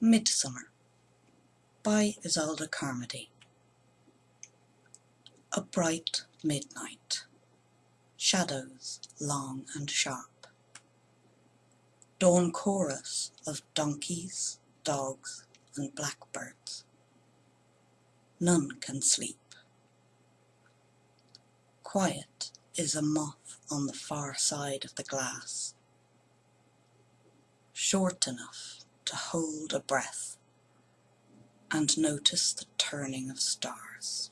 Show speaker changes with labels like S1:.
S1: Midsummer by Isolde Carmody A bright midnight, shadows long and sharp, Dawn chorus of donkeys, dogs, and blackbirds. None can sleep. Quiet is a moth on the far side of the glass, Short enough to hold a breath And notice the turning of stars.